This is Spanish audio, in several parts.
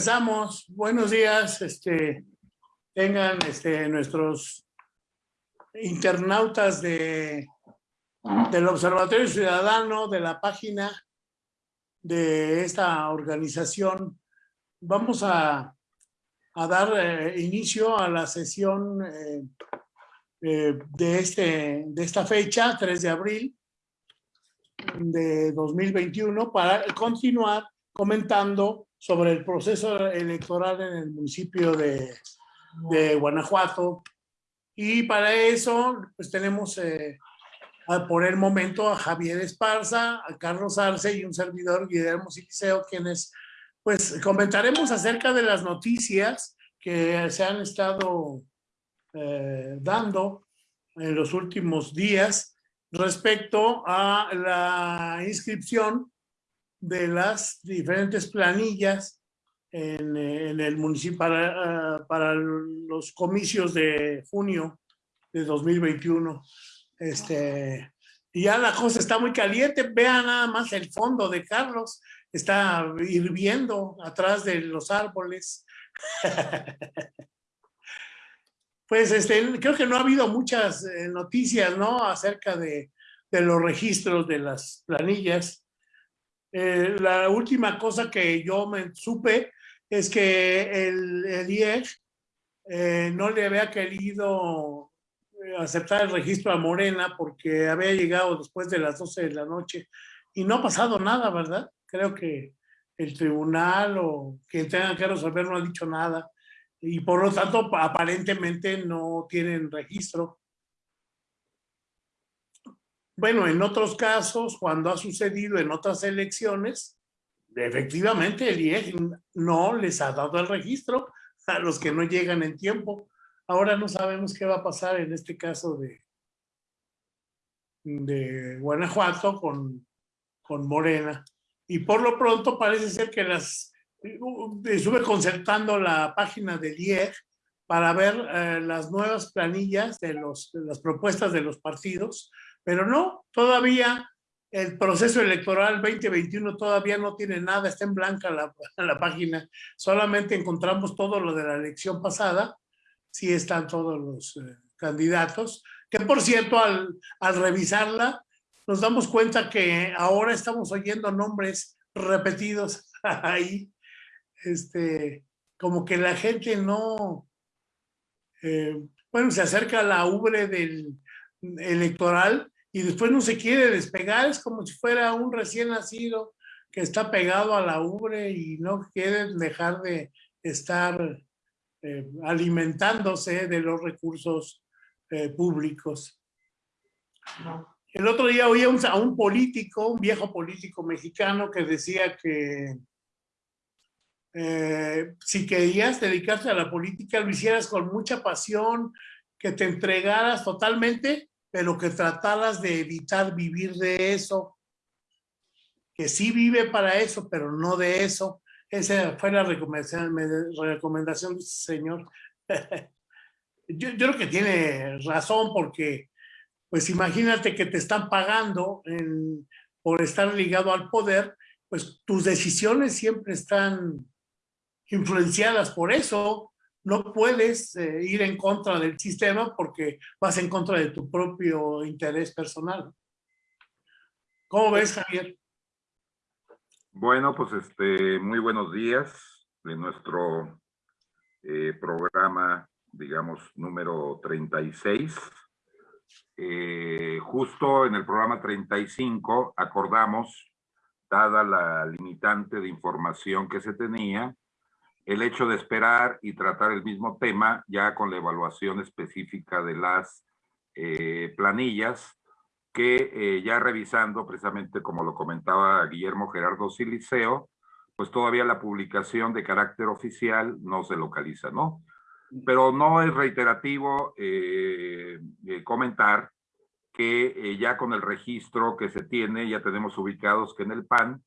Empezamos. Buenos días. Este, tengan este, nuestros internautas de, del Observatorio Ciudadano, de la página de esta organización. Vamos a, a dar eh, inicio a la sesión eh, eh, de, este, de esta fecha, 3 de abril de 2021, para continuar comentando sobre el proceso electoral en el municipio de, de Guanajuato. Y para eso, pues tenemos eh, por el momento a Javier Esparza, a Carlos Arce y un servidor, Guillermo Siliceo, quienes pues comentaremos acerca de las noticias que se han estado eh, dando en los últimos días respecto a la inscripción de las diferentes planillas en, el municipio para, ah, para, los comicios de junio de 2021. Este, y ya la cosa está muy caliente. Vean nada más el fondo de Carlos. Está hirviendo atrás de los árboles. pues este, creo que no ha habido muchas eh, noticias, ¿no? Acerca de, de los registros de las planillas. Eh, la última cosa que yo me supe es que el, el IEG eh, no le había querido eh, aceptar el registro a Morena porque había llegado después de las 12 de la noche y no ha pasado nada, ¿verdad? Creo que el tribunal o quien tenga que resolver no ha dicho nada y por lo tanto aparentemente no tienen registro. Bueno, en otros casos, cuando ha sucedido en otras elecciones, efectivamente el IEG no les ha dado el registro a los que no llegan en tiempo. Ahora no sabemos qué va a pasar en este caso de, de Guanajuato con, con Morena. Y por lo pronto parece ser que las... Estuve concertando la página del IEG para ver eh, las nuevas planillas de, los, de las propuestas de los partidos pero no, todavía el proceso electoral 2021 todavía no tiene nada, está en blanca la, la página. Solamente encontramos todo lo de la elección pasada. Sí están todos los eh, candidatos. Que por cierto, al, al revisarla, nos damos cuenta que ahora estamos oyendo nombres repetidos ahí. Este, como que la gente no... Eh, bueno, se acerca a la ubre del electoral y después no se quiere despegar, es como si fuera un recién nacido que está pegado a la ubre y no quiere dejar de estar eh, alimentándose de los recursos eh, públicos. El otro día oí a un, político, un viejo político mexicano que decía que eh, si querías dedicarte a la política lo hicieras con mucha pasión, que te entregaras totalmente pero que trataras de evitar vivir de eso, que sí vive para eso, pero no de eso. Esa fue la recomendación, recomendación de ese señor. yo, creo que tiene razón porque, pues imagínate que te están pagando por estar ligado al poder, pues tus decisiones siempre están influenciadas por eso no puedes eh, ir en contra del sistema porque vas en contra de tu propio interés personal. ¿Cómo ves, Javier? Bueno, pues este, muy buenos días de nuestro eh, programa, digamos, número 36. Eh, justo en el programa 35 acordamos, dada la limitante de información que se tenía, el hecho de esperar y tratar el mismo tema ya con la evaluación específica de las eh, planillas que eh, ya revisando precisamente como lo comentaba Guillermo Gerardo Siliceo, pues todavía la publicación de carácter oficial no se localiza, ¿no? Pero no es reiterativo eh, comentar que ya con el registro que se tiene, ya tenemos ubicados que en el PAN,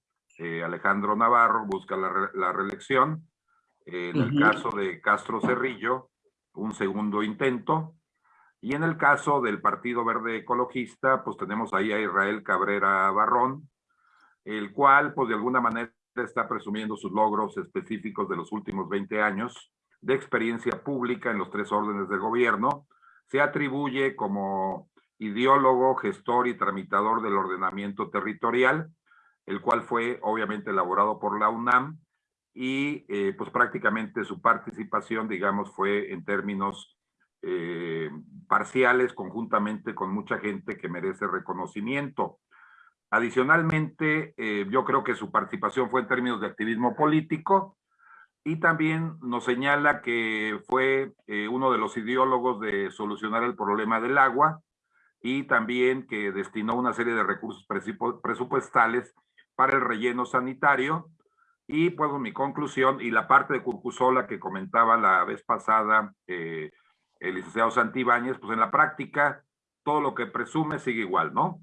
Alejandro Navarro busca la, la reelección, en el caso de Castro Cerrillo, un segundo intento. Y en el caso del Partido Verde Ecologista, pues tenemos ahí a Israel Cabrera Barrón, el cual, pues de alguna manera está presumiendo sus logros específicos de los últimos 20 años de experiencia pública en los tres órdenes del gobierno. Se atribuye como ideólogo, gestor y tramitador del ordenamiento territorial, el cual fue obviamente elaborado por la UNAM y eh, pues prácticamente su participación, digamos, fue en términos eh, parciales, conjuntamente con mucha gente que merece reconocimiento. Adicionalmente, eh, yo creo que su participación fue en términos de activismo político y también nos señala que fue uno de los ideólogos de solucionar el problema del agua y también que destinó una serie de recursos presupuestales para el relleno sanitario. Y pues mi conclusión y la parte de Curcusola que comentaba la vez pasada eh, el licenciado Santibáñez, pues en la práctica todo lo que presume sigue igual, ¿no?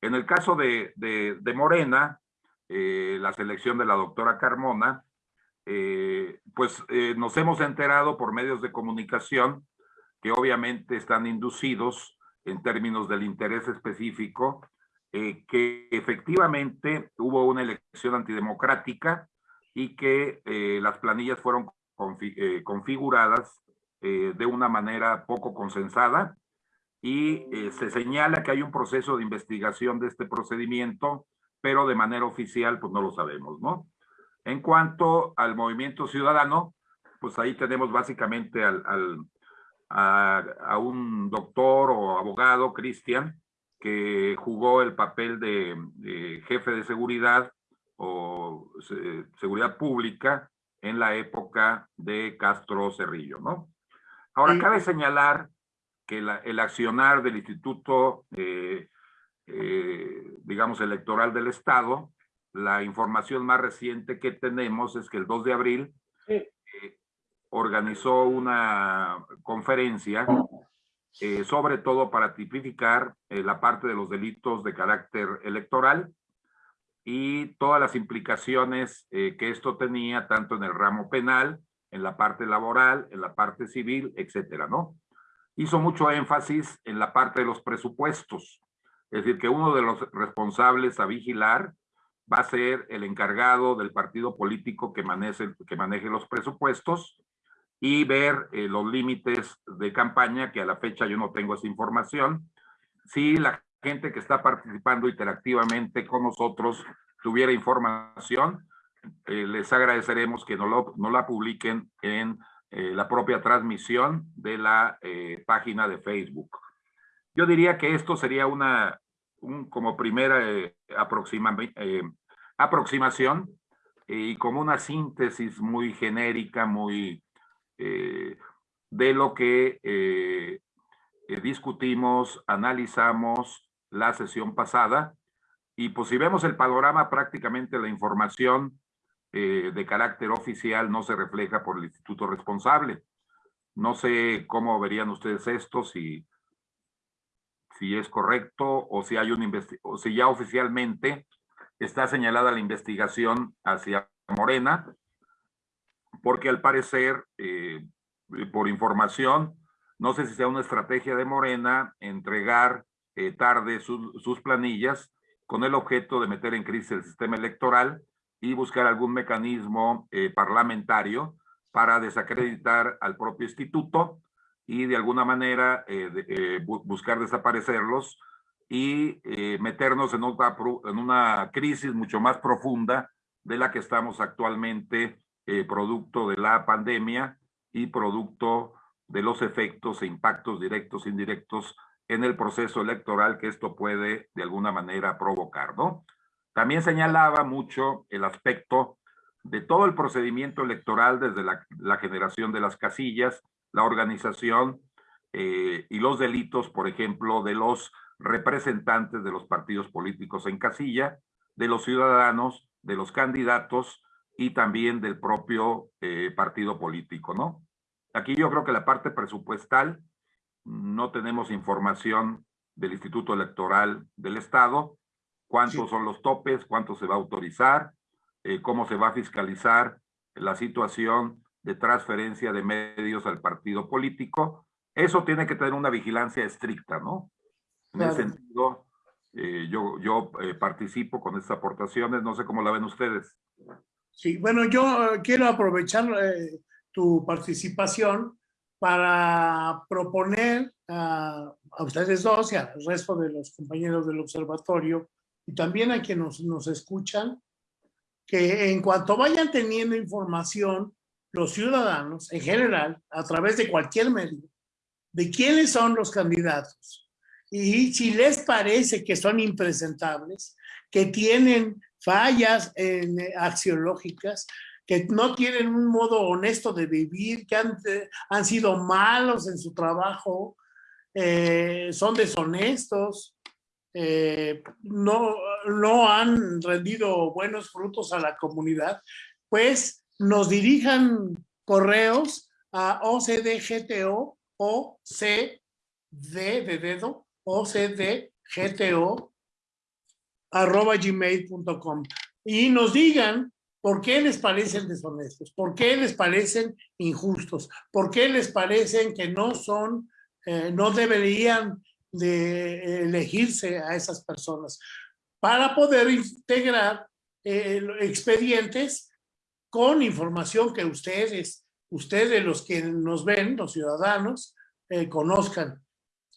En el caso de, de, Morena, eh, la selección de la doctora Carmona, eh, pues nos hemos enterado por medios de comunicación que obviamente están inducidos en términos del interés específico, eh, que efectivamente hubo una elección antidemocrática y que eh, las planillas fueron eh, configuradas de una manera poco consensada y se señala que hay un proceso de investigación de este procedimiento, pero de manera oficial pues no lo sabemos, ¿no? En cuanto al movimiento ciudadano, pues ahí tenemos básicamente al, a, un doctor o abogado, Cristian, que jugó el papel de, jefe de seguridad o seguridad pública en la época de Castro Cerrillo, ¿no? Ahora, cabe señalar que el accionar del Instituto, eh, eh, digamos, electoral del Estado, la información más reciente que tenemos es que el 2 de abril organizó una conferencia, eh, sobre todo para tipificar eh, la parte de los delitos de carácter electoral y todas las implicaciones eh, que esto tenía, tanto en el ramo penal, en la parte laboral, en la parte civil, etcétera, ¿no? Hizo mucho énfasis en la parte de los presupuestos, es decir, que uno de los responsables a vigilar va a ser el encargado del partido político que maneje, que maneje los presupuestos y ver eh, los límites de campaña, que a la fecha yo no tengo esa información. Si la gente que está participando interactivamente con nosotros tuviera información, eh, les agradeceremos que no, lo, la publiquen en eh, la propia transmisión de la página de Facebook. Yo diría que esto sería una, un, como primera aproxima, aproximación y como una síntesis muy genérica, muy eh, de lo que eh, eh, discutimos, analizamos la sesión pasada. Y pues si vemos el panorama, prácticamente la información de carácter oficial no se refleja por el instituto responsable. No sé cómo verían ustedes esto, si, si es correcto o si hay o si ya oficialmente está señalada la investigación hacia Morena porque al parecer, eh, por información, no sé si sea una estrategia de Morena entregar eh, tarde sus planillas con el objeto de meter en crisis el sistema electoral y buscar algún mecanismo eh, parlamentario para desacreditar al propio instituto y de alguna manera buscar desaparecerlos y meternos en en una crisis mucho más profunda de la que estamos actualmente eh, producto de la pandemia y producto de los efectos e impactos directos e indirectos en el proceso electoral que esto puede de alguna manera provocar, ¿no? También señalaba mucho el aspecto de todo el procedimiento electoral desde la, generación de las casillas, la organización eh, y los delitos, por ejemplo, de los representantes de los partidos políticos en casilla, de los ciudadanos, de los candidatos y también del propio eh, partido político, ¿no? Aquí yo creo que la parte presupuestal, no tenemos información del Instituto Electoral del Estado, cuántos son los topes, cuánto se va a autorizar, eh, cómo se va a fiscalizar la situación de transferencia de medios al partido político. Eso tiene que tener una vigilancia estricta, ¿no? En el sentido eh, yo, yo eh, participo con estas aportaciones, no sé cómo la ven ustedes. Sí, bueno, yo quiero aprovechar tu participación para proponer a, ustedes dos y al resto de los compañeros del observatorio y también a quienes nos, nos escuchan, que en cuanto vayan teniendo información, los ciudadanos en general, a través de cualquier medio, de quiénes son los candidatos y si les parece que son impresentables, que tienen fallas en, eh, axiológicas, que no tienen un modo honesto de vivir, que han, eh, han sido malos en su trabajo, eh, son deshonestos, no, no han rendido buenos frutos a la comunidad, pues nos dirijan correos a OCDGTO o C de dedo OCDGTO arroba gmail.com y nos digan ¿Por qué les parecen deshonestos? ¿Por qué les parecen injustos? ¿Por qué les parecen que no son, eh, no deberían de elegirse a esas personas? Para poder integrar eh, expedientes con información que ustedes, ustedes los que nos ven, los ciudadanos, eh, conozcan.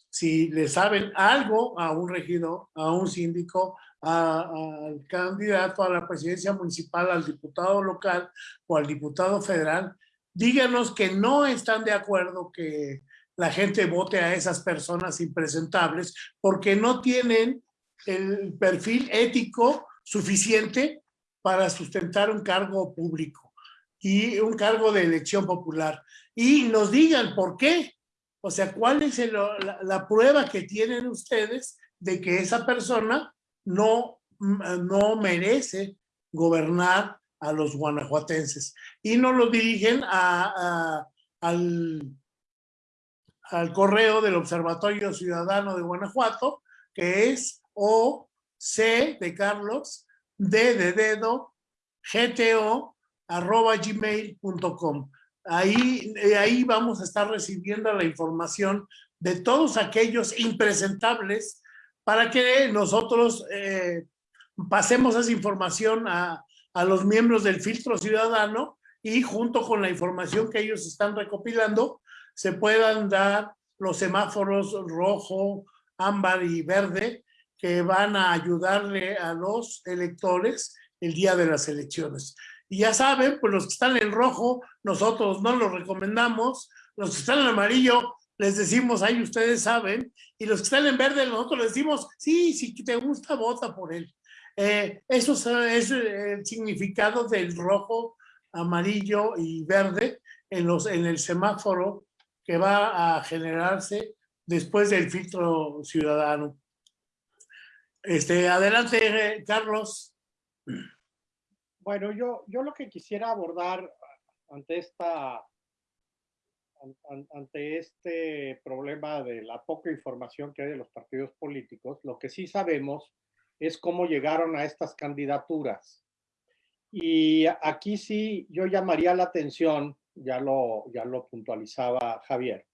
Si le saben algo a un regidor, a un síndico, al candidato a la presidencia municipal, al diputado local o al diputado federal, díganos que no están de acuerdo que la gente vote a esas personas impresentables porque no tienen el perfil ético suficiente para sustentar un cargo público y un cargo de elección popular. Y nos digan por qué. O sea, ¿cuál es la, prueba que tienen ustedes de que esa persona no, no merece gobernar a los guanajuatenses. Y nos lo dirigen a, al, al correo del Observatorio Ciudadano de Guanajuato, que es O C de Carlos, D de dedo, GTO, arroba gmail.com. Ahí, ahí vamos a estar recibiendo la información de todos aquellos impresentables para que nosotros eh, pasemos esa información a, a los miembros del filtro ciudadano y junto con la información que ellos están recopilando se puedan dar los semáforos rojo, ámbar y verde que van a ayudarle a los electores el día de las elecciones. Y ya saben, pues los que están en rojo, nosotros no los recomendamos, los que están en amarillo, les decimos, ahí ustedes saben, y los que están en verde, nosotros les decimos, sí, si te gusta, vota por él. Eh, eso es el significado del rojo, amarillo y verde en, los, en el semáforo que va a generarse después del filtro ciudadano. Este, adelante, Carlos. Bueno, yo, yo lo que quisiera abordar ante esta ante este problema de la poca información que hay de los partidos políticos, lo que sí sabemos es cómo llegaron a estas candidaturas. Y aquí sí yo llamaría la atención, ya lo, ya lo puntualizaba Javier,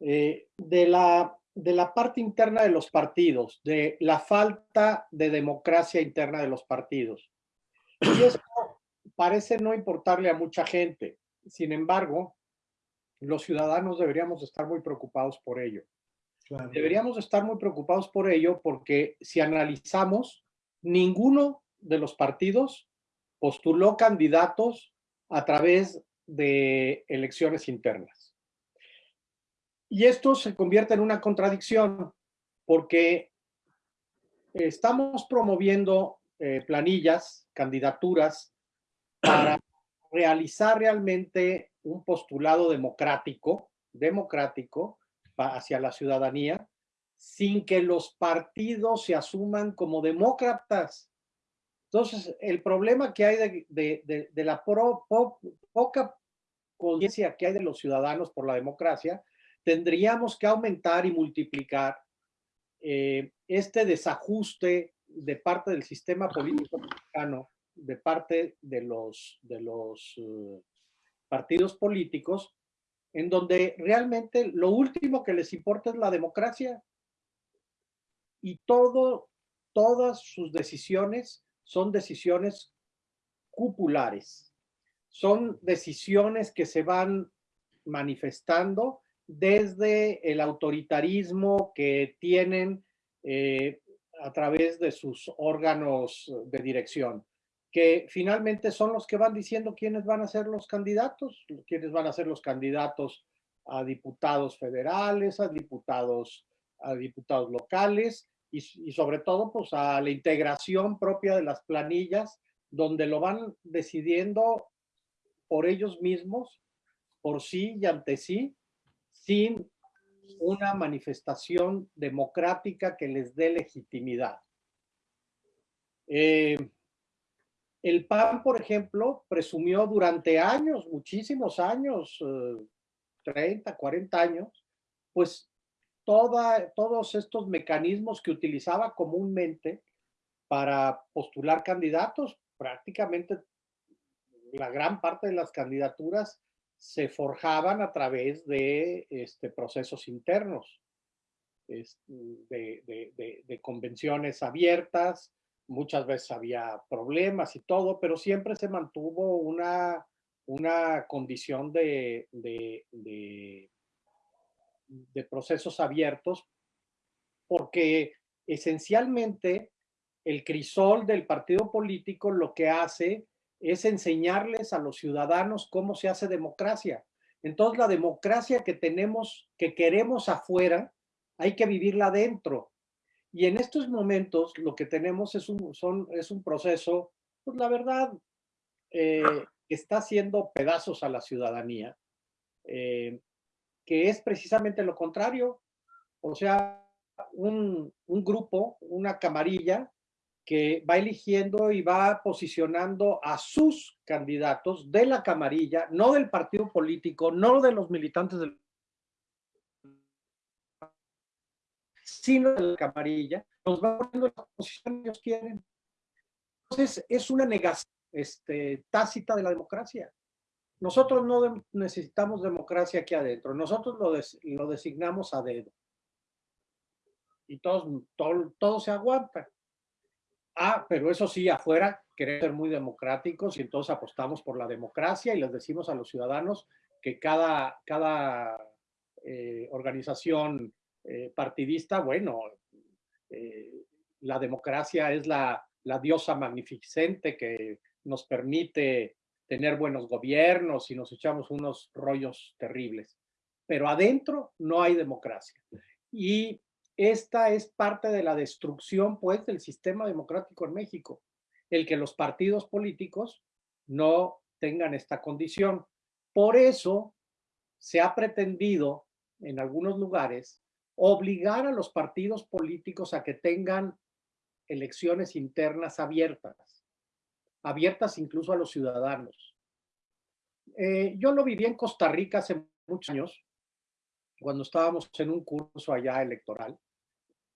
eh, de, la, de la parte interna de los partidos, de la falta de democracia interna de los partidos. Y esto parece no importarle a mucha gente. Sin embargo, los ciudadanos deberíamos estar muy preocupados por ello. Deberíamos estar muy preocupados por ello porque si analizamos, ninguno de los partidos postuló candidatos a través de elecciones internas. Y esto se convierte en una contradicción porque estamos promoviendo eh, planillas, candidaturas para realizar realmente un postulado democrático, democrático hacia la ciudadanía, sin que los partidos se asuman como demócratas. Entonces, el problema que hay de, la poca conciencia que hay de los ciudadanos por la democracia, tendríamos que aumentar y multiplicar eh, este desajuste de parte del sistema político mexicano, de parte de los, de los eh, partidos políticos en donde realmente lo último que les importa es la democracia y todas sus decisiones son decisiones cupulares. Son decisiones que se van manifestando desde el autoritarismo que tienen eh, a través de sus órganos de dirección, que finalmente son los que van diciendo quiénes van a ser los candidatos, quiénes van a ser los candidatos a diputados federales, a diputados, a diputados locales y, sobre todo pues a la integración propia de las planillas donde lo van decidiendo por ellos mismos, por sí y ante sí, sin una manifestación democrática que les dé legitimidad. Eh, el PAN, por ejemplo, presumió durante años, muchísimos años, 30, eh, 40 años, pues todos estos mecanismos que utilizaba comúnmente para postular candidatos, prácticamente la gran parte de las candidaturas se forjaban a través de este, procesos internos, de, convenciones abiertas, muchas veces había problemas y todo, pero siempre se mantuvo una, una condición de, de, de procesos abiertos, porque esencialmente el crisol del partido político lo que hace es enseñarles a los ciudadanos cómo se hace democracia. Entonces la democracia que tenemos, que queremos afuera, hay que vivirla adentro. Y en estos momentos lo que tenemos es un, son, es un proceso, pues la verdad, eh, que está haciendo pedazos a la ciudadanía, eh, que es precisamente lo contrario. O sea, un, un grupo, una camarilla, que va eligiendo y va posicionando a sus candidatos de la camarilla, no del partido político, no de los militantes del sino de la camarilla, nos va poniendo la posición que ellos quieren. Entonces, es una negación este, tácita de la democracia. Nosotros no necesitamos democracia aquí adentro, nosotros lo, lo designamos a dedo. Y todos, todo, todo se aguanta. Ah, pero eso sí, afuera queremos ser muy democráticos y entonces apostamos por la democracia y les decimos a los ciudadanos que cada, cada eh, organización eh, partidista, bueno, eh, la democracia es la, la diosa magnificente que nos permite tener buenos gobiernos y nos echamos unos rollos terribles. Pero adentro no hay democracia. Y esta es parte de la destrucción, pues, del sistema democrático en México, el que los partidos políticos no tengan esta condición. Por eso se ha pretendido en algunos lugares obligar a los partidos políticos a que tengan elecciones internas abiertas, abiertas incluso a los ciudadanos. Eh, yo lo viví en Costa Rica hace muchos años, cuando estábamos en un curso allá electoral,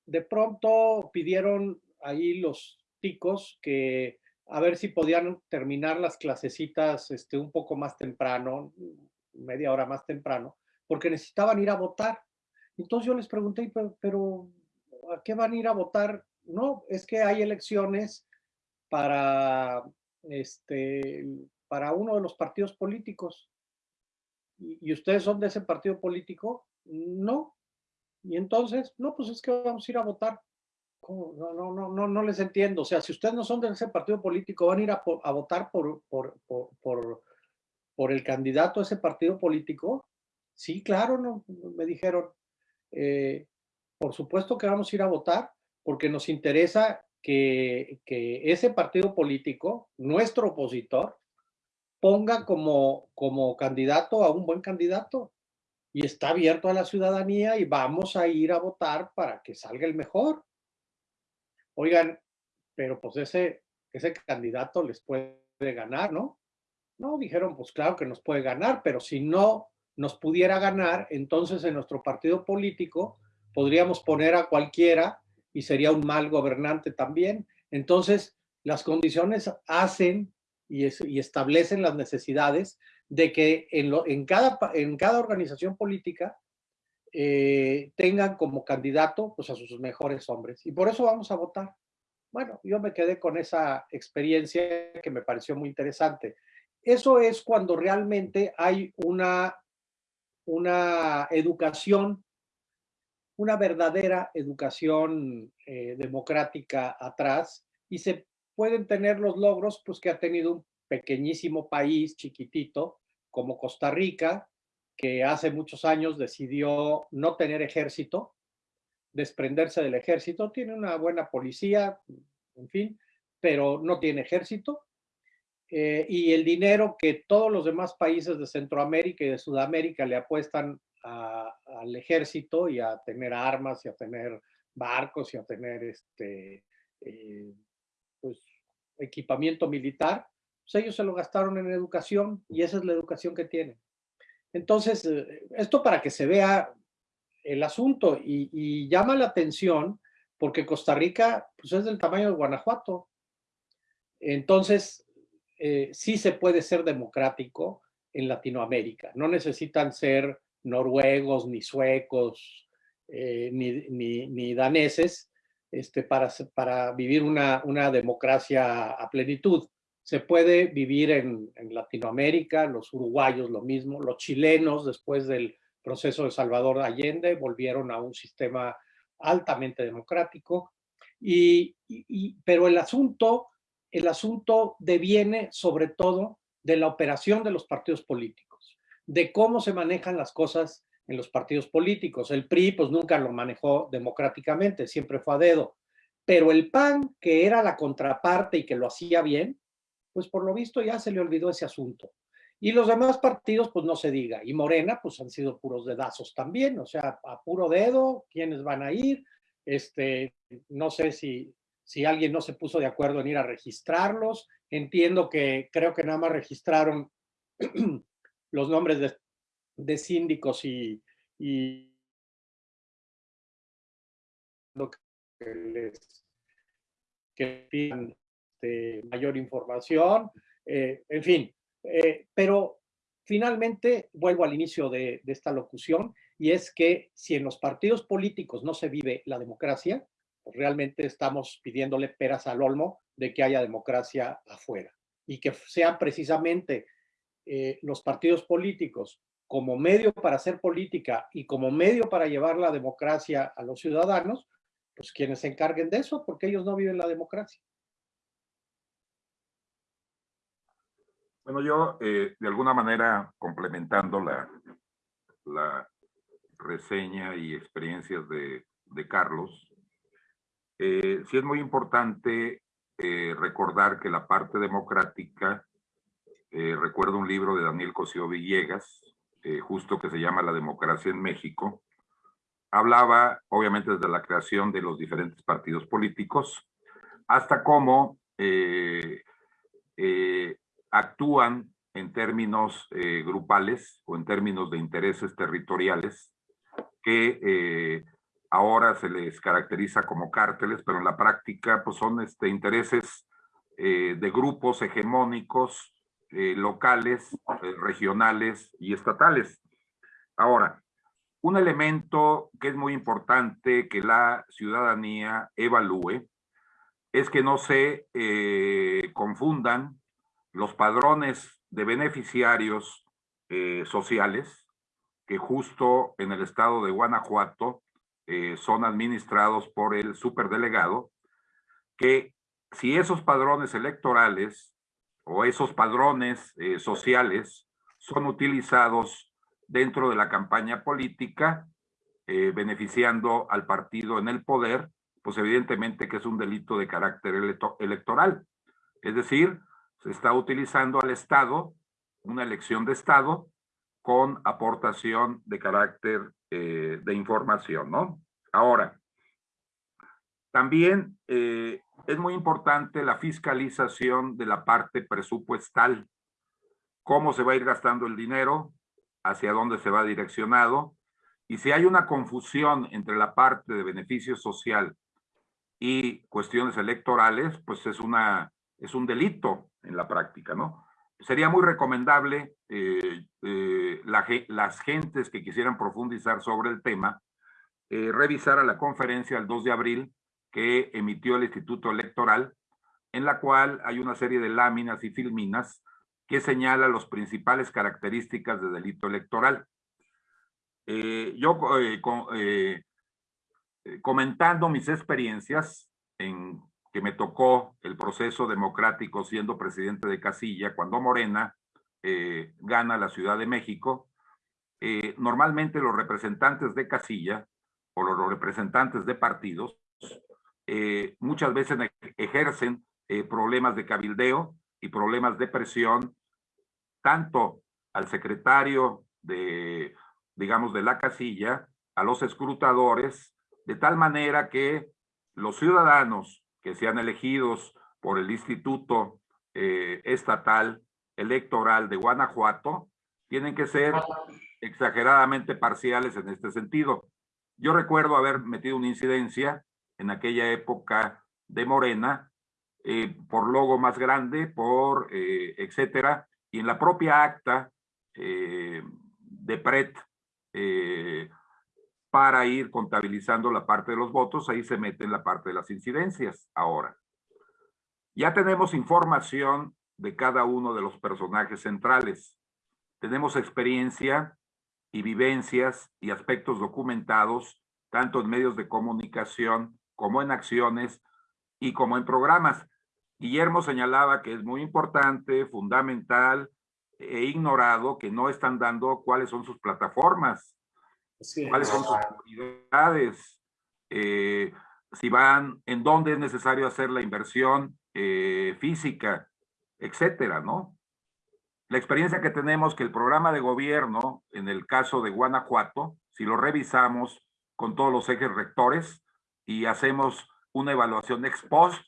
de pronto pidieron ahí los ticos que a ver si podían terminar las clasecitas este, un poco más temprano, media hora más temprano, porque necesitaban ir a votar. Entonces yo les pregunté, pero, ¿a qué van a ir a votar? No, es que hay elecciones para, este, para uno de los partidos políticos. ¿Y ustedes son de ese partido político? No, y entonces, no, pues es que vamos a ir a votar. No, no, no, no, no les entiendo. O sea, si ustedes no son de ese partido político, van a ir a, a votar por, por, por, por, el candidato a ese partido político. Sí, claro, no, me dijeron. Eh, por supuesto que vamos a ir a votar porque nos interesa que, que ese partido político, nuestro opositor, ponga como, como candidato a un buen candidato y está abierto a la ciudadanía y vamos a ir a votar para que salga el mejor. Oigan, pero pues ese, ese candidato les puede ganar, ¿no? No, dijeron, pues claro que nos puede ganar, pero si no nos pudiera ganar, entonces en nuestro partido político podríamos poner a cualquiera y sería un mal gobernante también. Entonces, las condiciones hacen y, y establecen las necesidades de que en, en, cada, en cada organización política eh, tengan como candidato pues, a sus mejores hombres. Y por eso vamos a votar. bueno, yo me quedé con esa experiencia que me pareció muy interesante. Eso es cuando realmente hay una, una educación, una verdadera educación eh, democrática atrás y se pueden tener los logros pues, que ha tenido un pequeñísimo país chiquitito como Costa Rica, que hace muchos años decidió no tener ejército, desprenderse del ejército, tiene una buena policía, en fin, pero no tiene ejército. Eh, y el dinero que todos los demás países de Centroamérica y de Sudamérica le apuestan al ejército y a tener armas y a tener barcos y a tener este, eh, pues, equipamiento militar, pues ellos se lo gastaron en educación y esa es la educación que tienen. Entonces, eh, esto para que se vea el asunto y, llama la atención porque Costa Rica pues es del tamaño de Guanajuato. Entonces, eh, sí se puede ser democrático en Latinoamérica. No necesitan ser noruegos, ni suecos, eh, ni, daneses este, para, para vivir una, una democracia a plenitud se puede vivir en, Latinoamérica, los uruguayos lo mismo, los chilenos después del proceso de Salvador Allende volvieron a un sistema altamente democrático, y, pero el asunto, el asunto deviene sobre todo de la operación de los partidos políticos, de cómo se manejan las cosas en los partidos políticos. El PRI pues nunca lo manejó democráticamente, siempre fue a dedo, pero el PAN, que era la contraparte y que lo hacía bien, pues por lo visto ya se le olvidó ese asunto. Y los demás partidos, pues no se diga. Y Morena, pues han sido puros dedazos también, o sea, a puro dedo, quiénes van a ir. Este, no sé si, si alguien no se puso de acuerdo en ir a registrarlos. Entiendo que creo que nada más registraron los nombres de, de síndicos y, y que les que pidan este, mayor información, eh, en fin. Eh, pero finalmente vuelvo al inicio de, esta locución y es que si en los partidos políticos no se vive la democracia, realmente estamos pidiéndole peras al olmo de que haya democracia afuera y que sean precisamente eh, los partidos políticos como medio para hacer política y como medio para llevar la democracia a los ciudadanos, pues quienes se encarguen de eso, porque ellos no viven la democracia. Bueno, yo eh, de alguna manera complementando la, la reseña y experiencias de, Carlos, eh, sí es muy importante eh, recordar que la parte democrática, recuerdo un libro de Daniel Cosío Villegas, justo que se llama La democracia en México, hablaba obviamente desde la creación de los diferentes partidos políticos, hasta cómo actúan en términos eh, grupales o en términos de intereses territoriales que eh, ahora se les caracteriza como cárteles, pero en la práctica pues son este, intereses eh, de grupos hegemónicos locales, regionales y estatales. Ahora, un elemento que es muy importante que la ciudadanía evalúe es que no se confundan los padrones de beneficiarios eh, sociales que justo en el estado de Guanajuato eh, son administrados por el superdelegado, que si esos padrones electorales o esos padrones eh, sociales son utilizados dentro de la campaña política, beneficiando al partido en el poder, pues evidentemente que es un delito de carácter electoral. Es decir, se está utilizando al Estado, una elección de Estado, con aportación de carácter eh, de información, ¿no? Ahora, también eh, es muy importante la fiscalización de la parte presupuestal, cómo se va a ir gastando el dinero, hacia dónde se va direccionado, y si hay una confusión entre la parte de beneficio social y cuestiones electorales, pues es, una, es un delito en la práctica, ¿no? Sería muy recomendable eh, eh, las gentes que quisieran profundizar sobre el tema, eh, revisar a la conferencia el 2 de abril que emitió el Instituto Electoral, en la cual hay una serie de láminas y filminas que señala las principales características de delito electoral. Eh, yo comentando mis experiencias en que me tocó el proceso democrático siendo presidente de Casilla, cuando Morena gana la Ciudad de México, normalmente los representantes de Casilla o los representantes de partidos muchas veces ejercen problemas de cabildeo y problemas de presión tanto al secretario de, digamos, de la casilla, a los escrutadores, de tal manera que los ciudadanos que sean elegidos por el Instituto eh, Estatal Electoral de Guanajuato tienen que ser exageradamente parciales en este sentido. Yo recuerdo haber metido una incidencia en aquella época de Morena, eh, por logo más grande, por eh, etcétera, y en la propia acta de PRET, para ir contabilizando la parte de los votos, ahí se mete en la parte de las incidencias. Ahora, ya tenemos información de cada uno de los personajes centrales. Tenemos experiencia y vivencias y aspectos documentados, tanto en medios de comunicación como en acciones y como en programas. Guillermo señalaba que es muy importante, fundamental e ignorado que no están dando cuáles son sus plataformas, cuáles son sus actividades, eh, si van, en dónde es necesario hacer la inversión eh, física, etcétera, ¿no? La experiencia que tenemos que el programa de gobierno, en el caso de Guanajuato, si lo revisamos con todos los ejes rectores y hacemos una evaluación ex post,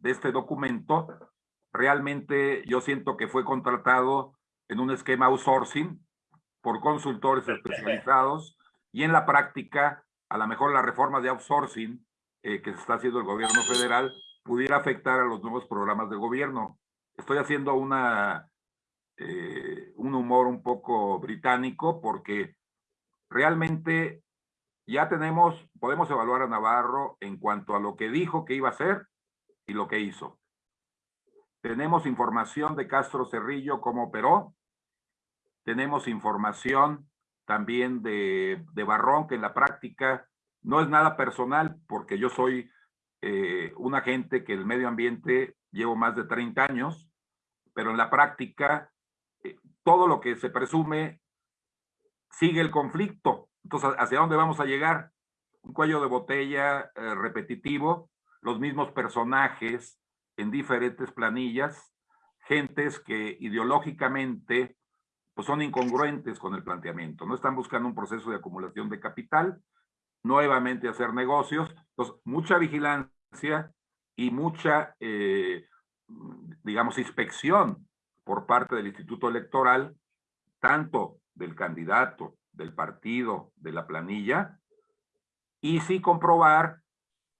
de este documento, realmente yo siento que fue contratado en un esquema outsourcing por consultores especializados y en la práctica, a lo mejor la reforma de outsourcing eh, que se está haciendo el gobierno federal pudiera afectar a los nuevos programas de gobierno. Estoy haciendo una, eh, un humor un poco británico porque realmente ya tenemos, podemos evaluar a Navarro en cuanto a lo que dijo que iba a hacer y lo que hizo. Tenemos información de Castro Cerrillo, cómo operó. Tenemos información también de, de Barrón, que en la práctica no es nada personal, porque yo soy eh, un agente que el medio ambiente llevo más de 30 años, pero en la práctica eh, todo lo que se presume sigue el conflicto. Entonces, ¿hacia dónde vamos a llegar? Un cuello de botella eh, repetitivo los mismos personajes en diferentes planillas, gentes que ideológicamente pues son incongruentes con el planteamiento, no están buscando un proceso de acumulación de capital, nuevamente hacer negocios, entonces mucha vigilancia y mucha, eh, digamos, inspección por parte del Instituto Electoral, tanto del candidato, del partido, de la planilla, y sí comprobar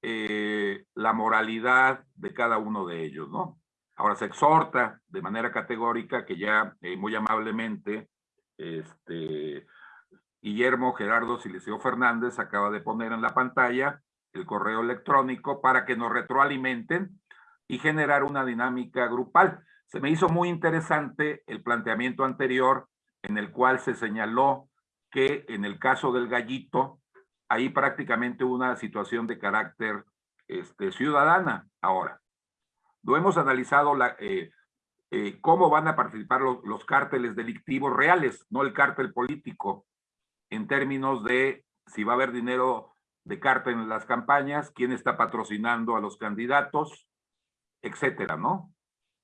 eh, la moralidad de cada uno de ellos, ¿no? Ahora se exhorta de manera categórica que ya eh, muy amablemente este, Guillermo Gerardo Siliceo Fernández acaba de poner en la pantalla el correo electrónico para que nos retroalimenten y generar una dinámica grupal. Se me hizo muy interesante el planteamiento anterior en el cual se señaló que en el caso del gallito ahí prácticamente una situación de carácter este, ciudadana. Ahora, lo hemos analizado eh, eh, cómo van a participar los, los, cárteles delictivos reales, no el cártel político, en términos de si va a haber dinero de cártel en las campañas, quién está patrocinando a los candidatos, etcétera, ¿no?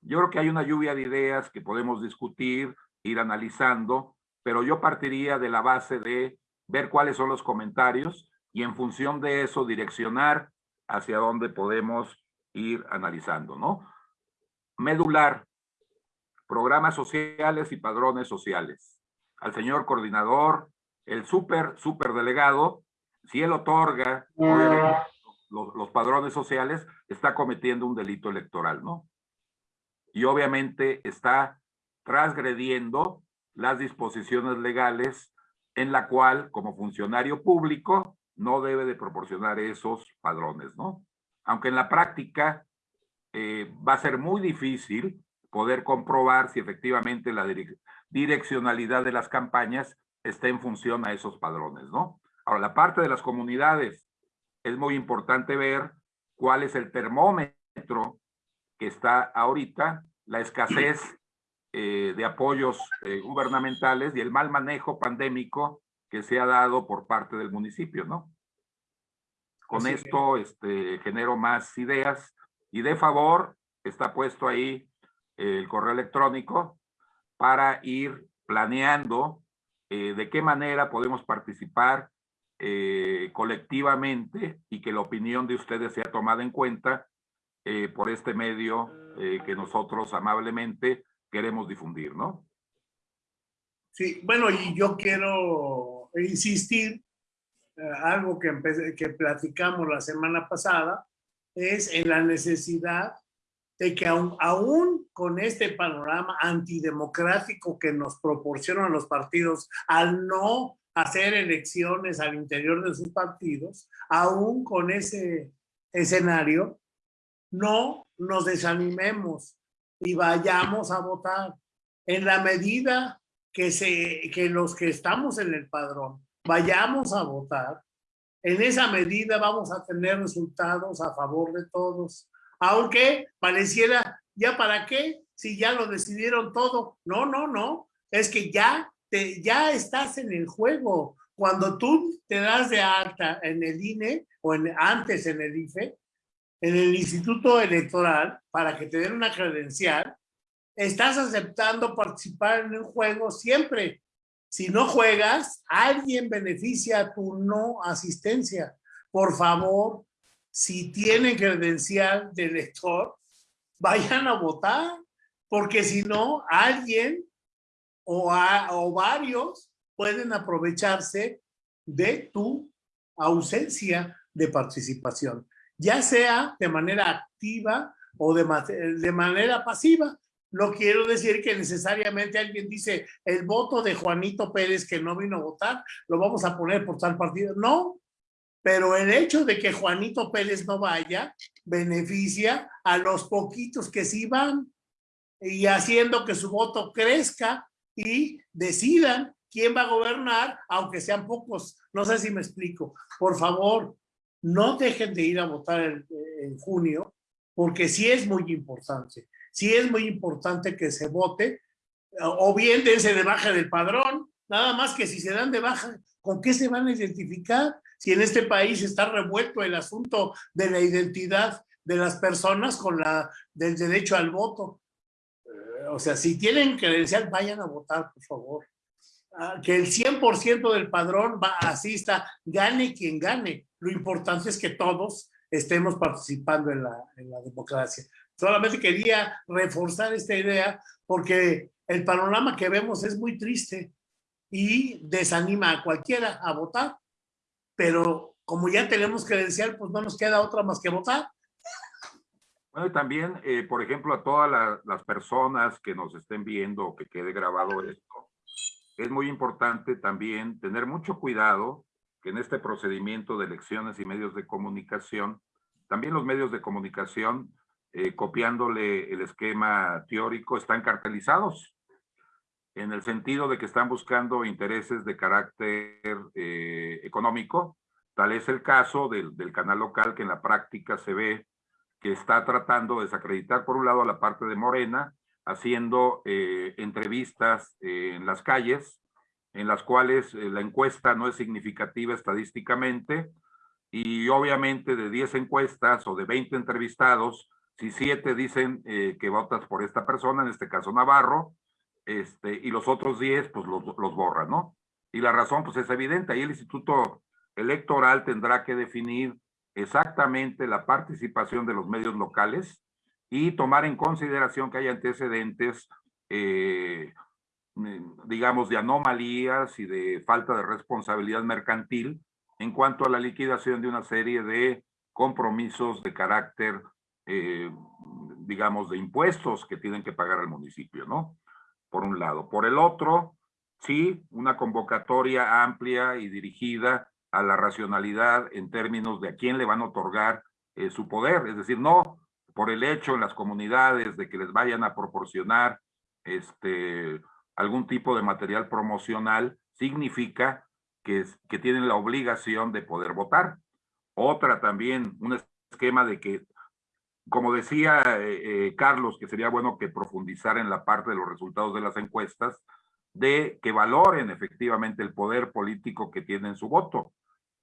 Yo creo que hay una lluvia de ideas que podemos discutir, ir analizando, pero yo partiría de la base de ver cuáles son los comentarios y en función de eso direccionar hacia dónde podemos ir analizando, ¿no? Medular, programas sociales y padrones sociales. Al señor coordinador, el súper, súper delegado, si él otorga los, los padrones sociales, está cometiendo un delito electoral, ¿no? Y obviamente está transgrediendo las disposiciones legales en la cual como funcionario público no debe de proporcionar esos padrones, ¿no? Aunque en la práctica eh, va a ser muy difícil poder comprobar si efectivamente la direccionalidad de las campañas está en función a esos padrones, ¿no? Ahora, la parte de las comunidades, es muy importante ver cuál es el termómetro que está ahorita, la escasez eh, de apoyos eh, gubernamentales y el mal manejo pandémico que se ha dado por parte del municipio, ¿no? Con esto este, genero más ideas y de favor está puesto ahí el correo electrónico para ir planeando eh, de qué manera podemos participar eh, colectivamente y que la opinión de ustedes sea tomada en cuenta eh, por este medio que nosotros amablemente queremos difundir, ¿no? Sí, bueno, y yo quiero insistir, algo que, que platicamos la semana pasada, es en la necesidad de que aún, con este panorama antidemocrático que nos proporcionan los partidos al no hacer elecciones al interior de sus partidos, aún con ese escenario, no nos desanimemos y vayamos a votar. En la medida que, se, que los que estamos en el padrón vayamos a votar, en esa medida vamos a tener resultados a favor de todos aunque pareciera, ¿ya para qué? Si ya lo decidieron todo. No, no, no. Es que ya, te, ya estás en el juego. Cuando tú te das de alta en el INE o en, antes en el IFE, en el Instituto Electoral, para que te den una credencial, estás aceptando participar en el juego siempre. Si no juegas, alguien beneficia tu no asistencia. Por favor, si tienen credencial de elector, vayan a votar, porque si no, alguien o, varios pueden aprovecharse de tu ausencia de participación, ya sea de manera activa o de, de manera pasiva. No quiero decir que necesariamente alguien dice el voto de Juanito Pérez que no vino a votar, lo vamos a poner por tal partido. No, pero el hecho de que Juanito Pérez no vaya beneficia a los poquitos que sí van y haciendo que su voto crezca y decidan quién va a gobernar, aunque sean pocos. No sé si me explico. Por favor, no dejen de ir a votar en, en junio, porque sí es muy importante. Sí es muy importante que se vote, o bien dense de baja del padrón, nada más que si se dan de baja, ¿con qué se van a identificar? si en este país está revuelto el asunto de la identidad de las personas con la del derecho al voto. Eh, o sea, si tienen credencial, vayan a votar, por favor. Ah, que el 100% del padrón va, asista, gane quien gane. Lo importante es que todos estemos participando en la, en la democracia. Solamente quería reforzar esta idea porque el panorama que vemos es muy triste y desanima a cualquiera a votar pero como ya tenemos credencial, pues no nos queda otra más que votar. Bueno, y también, eh, por ejemplo, a todas las personas que nos estén viendo que quede grabado esto, es muy importante también tener mucho cuidado que en este procedimiento de elecciones y medios de comunicación, también los medios de comunicación, eh, copiándole el esquema teórico, están cartelizados en el sentido de que están buscando intereses de carácter eh, económico. Tal es el caso del, canal local que en la práctica se ve que está tratando de desacreditar por un lado a la parte de Morena, haciendo eh, entrevistas eh, en las calles, en las cuales la encuesta no es significativa estadísticamente, y obviamente de 10 encuestas o de 20 entrevistados, si 7 dicen que votas por esta persona, en este caso Navarro, este, y los otros 10 pues los, los borra, ¿no? Y la razón pues es evidente, ahí el Instituto Electoral tendrá que definir exactamente la participación de los medios locales y tomar en consideración que hay antecedentes, eh, digamos, de anomalías y de falta de responsabilidad mercantil en cuanto a la liquidación de una serie de compromisos de carácter, eh, digamos, de impuestos que tienen que pagar al municipio, ¿no? por un lado. Por el otro, sí, una convocatoria amplia y dirigida a la racionalidad en términos de a quién le van a otorgar eh, su poder, es decir, no por el hecho en las comunidades de que les vayan a proporcionar este, algún tipo de material promocional, significa que, que tienen la obligación de poder votar. Otra también, un esquema de que, como decía eh, eh, Carlos, que sería bueno que profundizar en la parte de los resultados de las encuestas, de que valoren efectivamente el poder político que tienen su voto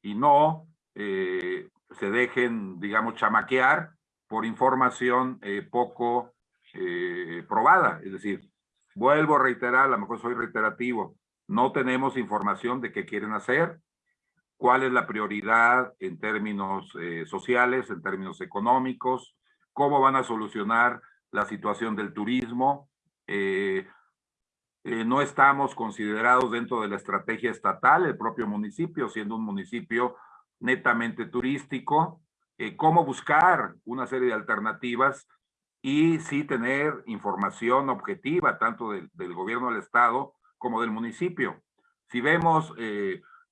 y no eh, se dejen, digamos, chamaquear por información poco probada. Es decir, vuelvo a reiterar, a lo mejor soy reiterativo, no tenemos información de qué quieren hacer, cuál es la prioridad en términos eh, sociales, en términos económicos, cómo van a solucionar la situación del turismo. Eh, eh, no estamos considerados dentro de la estrategia estatal, el propio municipio, siendo un municipio netamente turístico, cómo buscar una serie de alternativas y sí tener información objetiva, tanto del, del gobierno del estado como del municipio. Si vemos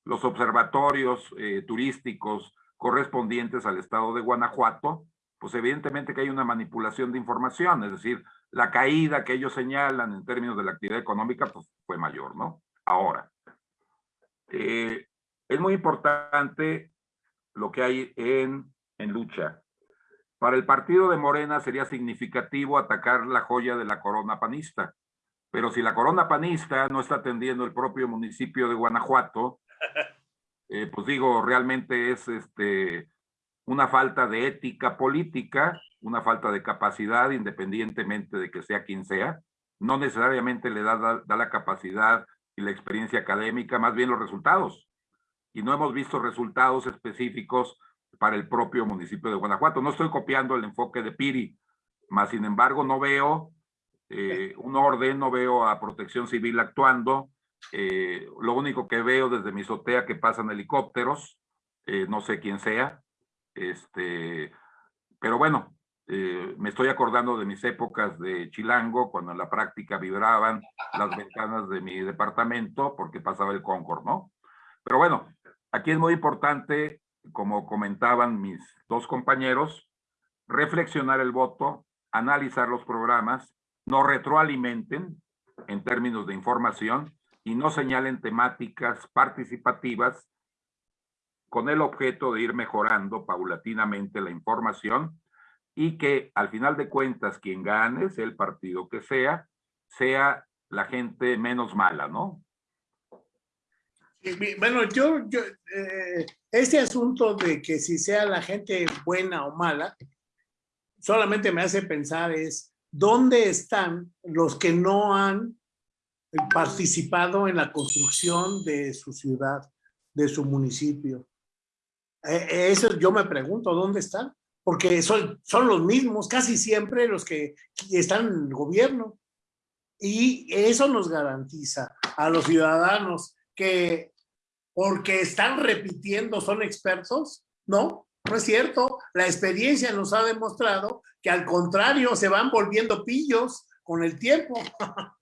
los observatorios eh, turísticos correspondientes al estado de Guanajuato, pues evidentemente que hay una manipulación de información, es decir, la caída que ellos señalan en términos de la actividad económica pues, fue mayor, ¿no? Ahora, eh, es muy importante lo que hay en, en lucha. Para el partido de Morena sería significativo atacar la joya de la corona panista, pero si la corona panista no está atendiendo el propio municipio de Guanajuato, eh, pues digo, realmente es este, una falta de ética política, una falta de capacidad, independientemente de que sea quien sea. No necesariamente le da, da, la capacidad y la experiencia académica, más bien los resultados. Y no hemos visto resultados específicos para el propio municipio de Guanajuato. No estoy copiando el enfoque de Piri, más sin embargo no veo eh, un orden, no veo a protección civil actuando, eh, lo único que veo desde mi azotea que pasan helicópteros, eh, no sé quién sea, este, pero bueno, eh, me estoy acordando de mis épocas de Chilango, cuando en la práctica vibraban las ventanas de mi departamento porque pasaba el Concord, ¿no? Pero bueno, aquí es muy importante, como comentaban mis dos compañeros, reflexionar el voto, analizar los programas, no retroalimenten en términos de información y no señalen temáticas participativas con el objeto de ir mejorando paulatinamente la información y que al final de cuentas quien gane, sea el partido que sea, sea la gente menos mala, ¿no? Bueno, yo, yo eh, este asunto de que si sea la gente buena o mala, solamente me hace pensar es, ¿dónde están los que no han participado en la construcción de su ciudad, de su municipio. E, eso yo me pregunto, ¿dónde están? Porque son, son los mismos, casi siempre los que están en el gobierno. Y eso nos garantiza a los ciudadanos que porque están repitiendo son expertos, ¿no? No es cierto. La experiencia nos ha demostrado que al contrario se van volviendo pillos con el tiempo.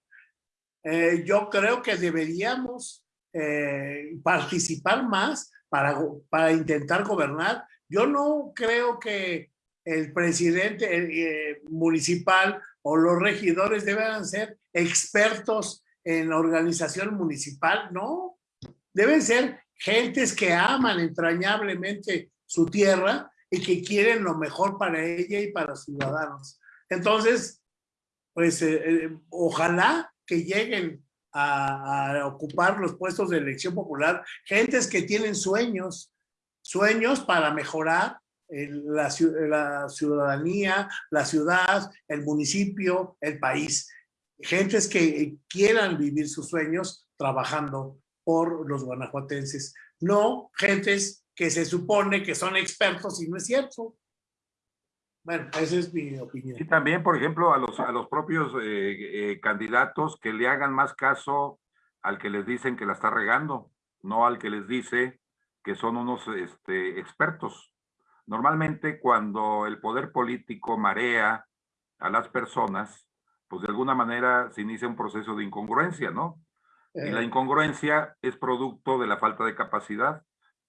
Eh, yo creo que deberíamos eh, participar más para, para intentar gobernar. Yo no creo que el presidente eh, municipal o los regidores deban ser expertos en organización municipal, no. Deben ser gentes que aman entrañablemente su tierra y que quieren lo mejor para ella y para los ciudadanos. Entonces, pues ojalá que lleguen a, ocupar los puestos de elección popular, gentes que tienen sueños, sueños para mejorar la, la, ciudadanía, la ciudad, el municipio, el país. Gentes que quieran vivir sus sueños trabajando por los guanajuatenses. No gentes que se supone que son expertos y no es cierto. Bueno, esa es mi opinión. Y también, por ejemplo, a los, a los propios eh, eh, candidatos que le hagan más caso al que les dicen que la está regando, no al que les dice que son unos este, expertos. Normalmente cuando el poder político marea a las personas, pues de alguna manera se inicia un proceso de incongruencia, ¿no? Y la eh. incongruencia es producto de la falta de capacidad.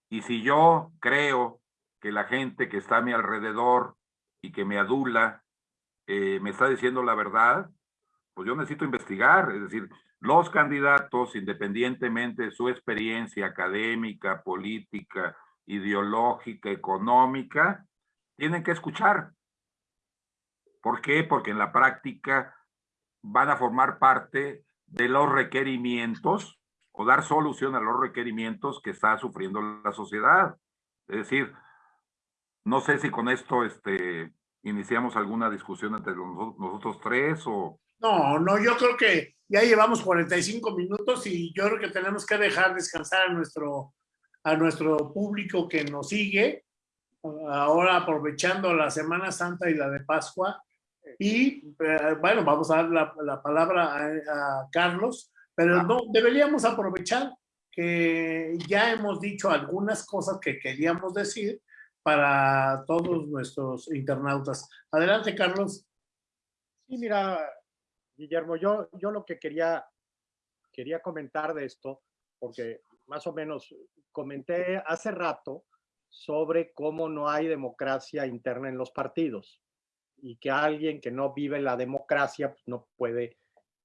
Y si yo creo que la gente que está a mi alrededor y que me adula eh, me está diciendo la verdad, pues yo necesito investigar, es decir, los candidatos, independientemente de su experiencia académica, política, ideológica, económica, tienen que escuchar. ¿Por qué? Porque en la práctica van a formar parte de los requerimientos o dar solución a los requerimientos que está sufriendo la sociedad. Es decir, no sé si con esto este, iniciamos alguna discusión entre nosotros tres o... No, no, yo creo que ya llevamos 45 minutos y yo creo que tenemos que dejar descansar a nuestro, a nuestro público que nos sigue, ahora aprovechando la Semana Santa y la de Pascua. Y eh, bueno, vamos a dar la, palabra a, Carlos, pero no, deberíamos aprovechar que ya hemos dicho algunas cosas que queríamos decir para todos nuestros internautas. Adelante, Carlos. Sí, mira, Guillermo, yo, yo lo que quería, quería comentar de esto, porque más o menos comenté hace rato sobre cómo no hay democracia interna en los partidos y que alguien que no vive la democracia pues, no puede,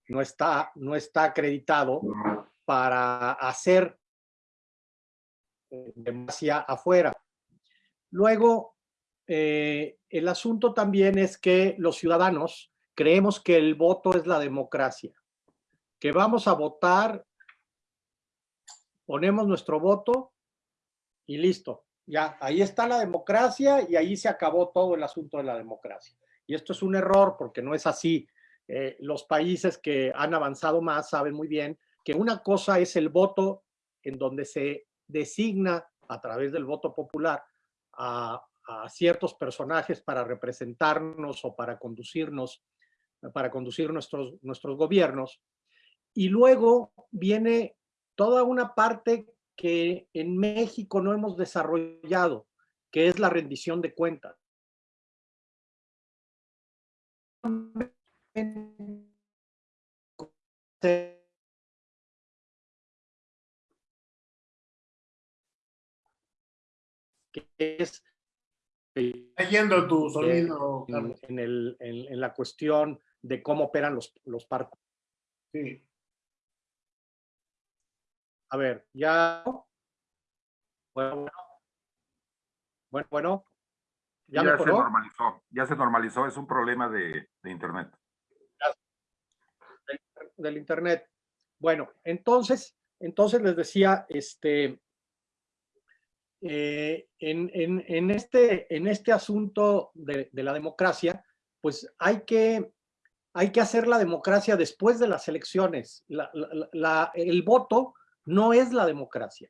no está, no está acreditado para hacer democracia afuera. Luego, eh, el asunto también es que los ciudadanos creemos que el voto es la democracia, que vamos a votar, ponemos nuestro voto y listo. Ya, ahí está la democracia y ahí se acabó todo el asunto de la democracia. Y esto es un error porque no es así. Eh, los países que han avanzado más saben muy bien que una cosa es el voto en donde se designa a través del voto popular a, ciertos personajes para representarnos o para conducirnos, para conducir nuestros, nuestros gobiernos. Y luego viene toda una parte que en México no hemos desarrollado, que es la rendición de cuentas. Es yendo tu sonido en, el, en, la cuestión de cómo operan los, los parques. Sí. A ver, ya. Bueno, bueno, bueno. ¿Ya, ya se normalizó, ya se normalizó, es un problema de, de internet. Del, del, internet. Bueno, entonces, entonces les decía, este, eh, en, este, en este asunto de, la democracia, pues hay que hacer la democracia después de las elecciones. el voto no es la democracia.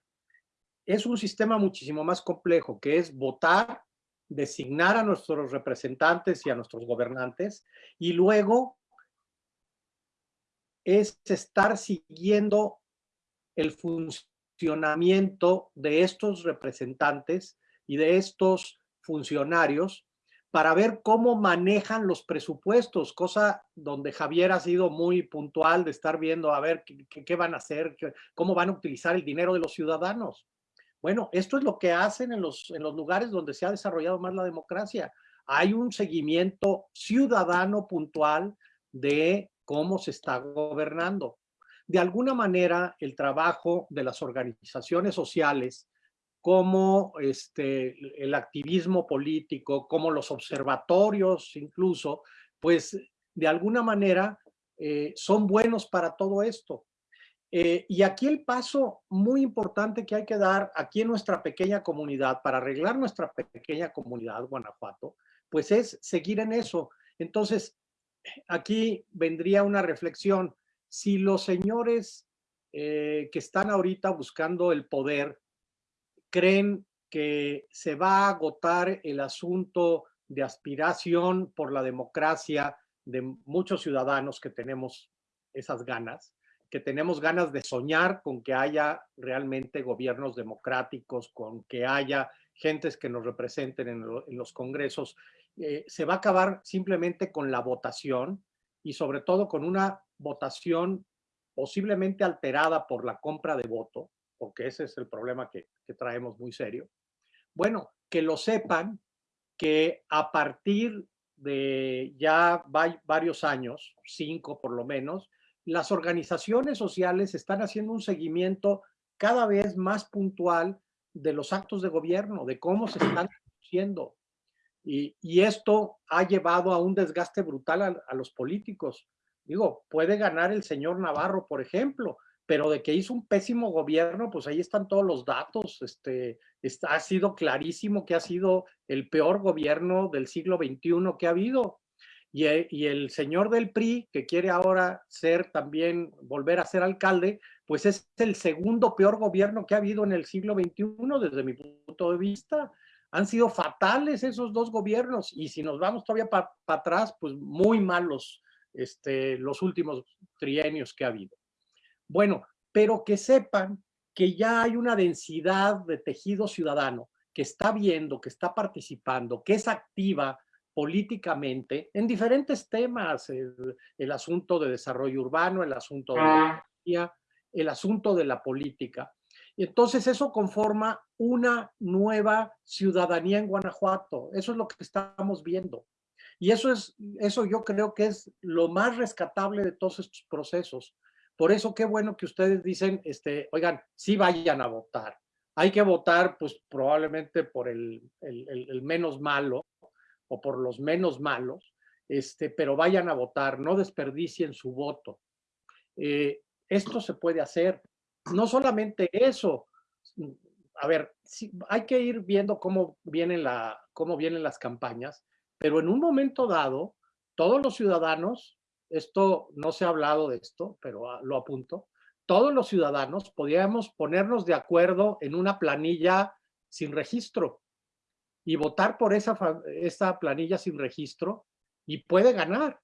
Es un sistema muchísimo más complejo, que es votar, designar a nuestros representantes y a nuestros gobernantes, y luego es estar siguiendo el funcionamiento funcionamiento de estos representantes y de estos funcionarios para ver cómo manejan los presupuestos, cosa donde Javier ha sido muy puntual de estar viendo a ver qué, van a hacer, cómo van a utilizar el dinero de los ciudadanos. Bueno, esto es lo que hacen en los, en los lugares donde se ha desarrollado más la democracia. Hay un seguimiento ciudadano puntual de cómo se está gobernando de alguna manera el trabajo de las organizaciones sociales, como este, el activismo político, como los observatorios incluso, pues de alguna manera eh, son buenos para todo esto. Eh, y aquí el paso muy importante que hay que dar aquí en nuestra pequeña comunidad, para arreglar nuestra pequeña comunidad, Guanajuato, pues es seguir en eso. Entonces, aquí vendría una reflexión si los señores eh, que están ahorita buscando el poder creen que se va a agotar el asunto de aspiración por la democracia de muchos ciudadanos que tenemos esas ganas, que tenemos ganas de soñar con que haya realmente gobiernos democráticos, con que haya gentes que nos representen en, los congresos, eh, se va a acabar simplemente con la votación y sobre todo con una votación posiblemente alterada por la compra de voto, porque ese es el problema que, traemos muy serio. Bueno, que lo sepan que a partir de ya varios años, cinco por lo menos, las organizaciones sociales están haciendo un seguimiento cada vez más puntual de los actos de gobierno, de cómo se están haciendo. Y, esto ha llevado a un desgaste brutal a, los políticos. Digo, puede ganar el señor Navarro, por ejemplo, pero de que hizo un pésimo gobierno, pues ahí están todos los datos. Este, ha sido clarísimo que ha sido el peor gobierno del siglo XXI que ha habido. Y, eh, y, el señor del PRI, que quiere ahora ser también, volver a ser alcalde, pues es el segundo peor gobierno que ha habido en el siglo XXI desde mi punto de vista. Han sido fatales esos dos gobiernos y si nos vamos todavía para atrás, pues muy malos este, los últimos trienios que ha habido. Bueno, pero que sepan que ya hay una densidad de tejido ciudadano que está viendo, que está participando, que es activa políticamente en diferentes temas, el, asunto de desarrollo urbano, el asunto de la ah. el asunto de la política. Entonces eso conforma una nueva ciudadanía en Guanajuato. Eso es lo que estamos viendo. Y eso es, eso yo creo que es lo más rescatable de todos estos procesos. Por eso qué bueno que ustedes dicen, este, oigan, sí vayan a votar. Hay que votar, pues probablemente por el, el, menos malo o por los menos malos, este, pero vayan a votar, no desperdicien su voto. Eh, esto se puede hacer no solamente eso, a ver, hay que ir viendo cómo vienen, la, cómo vienen las campañas, pero en un momento dado, todos los ciudadanos, esto no se ha hablado de esto, pero ah, lo apunto, todos los ciudadanos podríamos ponernos de acuerdo en una planilla sin registro y votar por esa, esa planilla sin registro y puede ganar.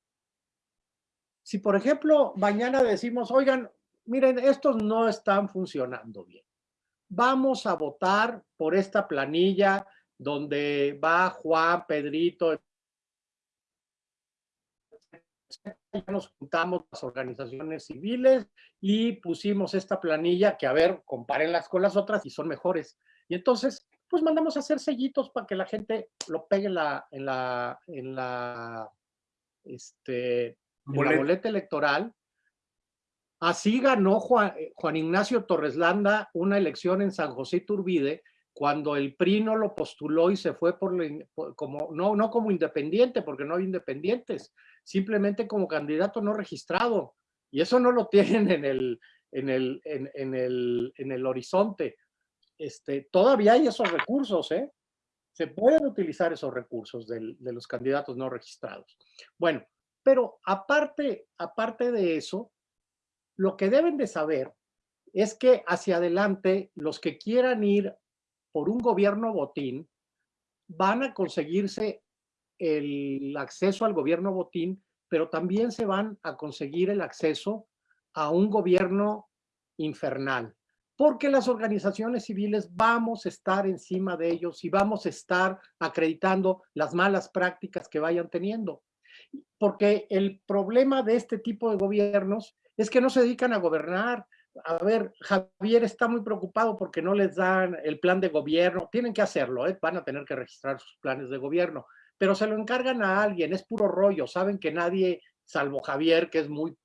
Si, por ejemplo, mañana decimos, oigan, miren, estos no están funcionando bien. Vamos a votar por esta planilla donde va Juan, Pedrito, nos juntamos las organizaciones civiles y pusimos esta planilla que, a ver, compárenlas con las otras y son mejores. Y entonces, pues mandamos a hacer sellitos para que la gente lo pegue en la, en la, en la, este, en la boleta electoral Así ganó eh, Juan, Ignacio Torreslanda una elección en San José Turbide cuando el PRI no lo postuló y se fue por, como, no, no como independiente, porque no hay independientes, simplemente como candidato no registrado. Y eso no lo tienen en el, en el, en, el, en el horizonte. Este, todavía hay esos recursos, ¿eh? Se pueden utilizar esos recursos de los candidatos no registrados. Bueno, pero aparte, aparte de eso, lo que deben de saber es que hacia adelante los que quieran ir por un gobierno botín van a conseguirse el acceso al gobierno botín, pero también se van a conseguir el acceso a un gobierno infernal, porque las organizaciones civiles vamos a estar encima de ellos y vamos a estar acreditando las malas prácticas que vayan teniendo. Porque el problema de este tipo de gobiernos es que no se dedican a gobernar. A ver, Javier está muy preocupado porque no les dan el plan de gobierno. Tienen que hacerlo, ¿eh? van a tener que registrar sus planes de gobierno, pero se lo encargan a alguien, es puro rollo. Saben que nadie, salvo Javier, que es muy,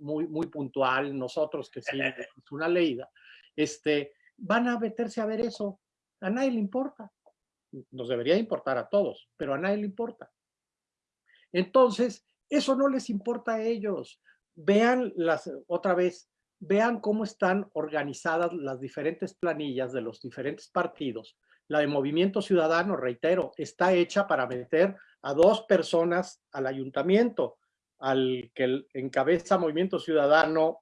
muy, muy puntual, nosotros que sí, es una leída, este, van a meterse a ver eso. A nadie le importa. Nos debería importar a todos, pero a nadie le importa. Entonces, eso no les importa a ellos vean las, otra vez, vean cómo están organizadas las diferentes planillas de los diferentes partidos. La de Movimiento Ciudadano, reitero, está hecha para meter a dos personas al ayuntamiento, al que encabeza Movimiento Ciudadano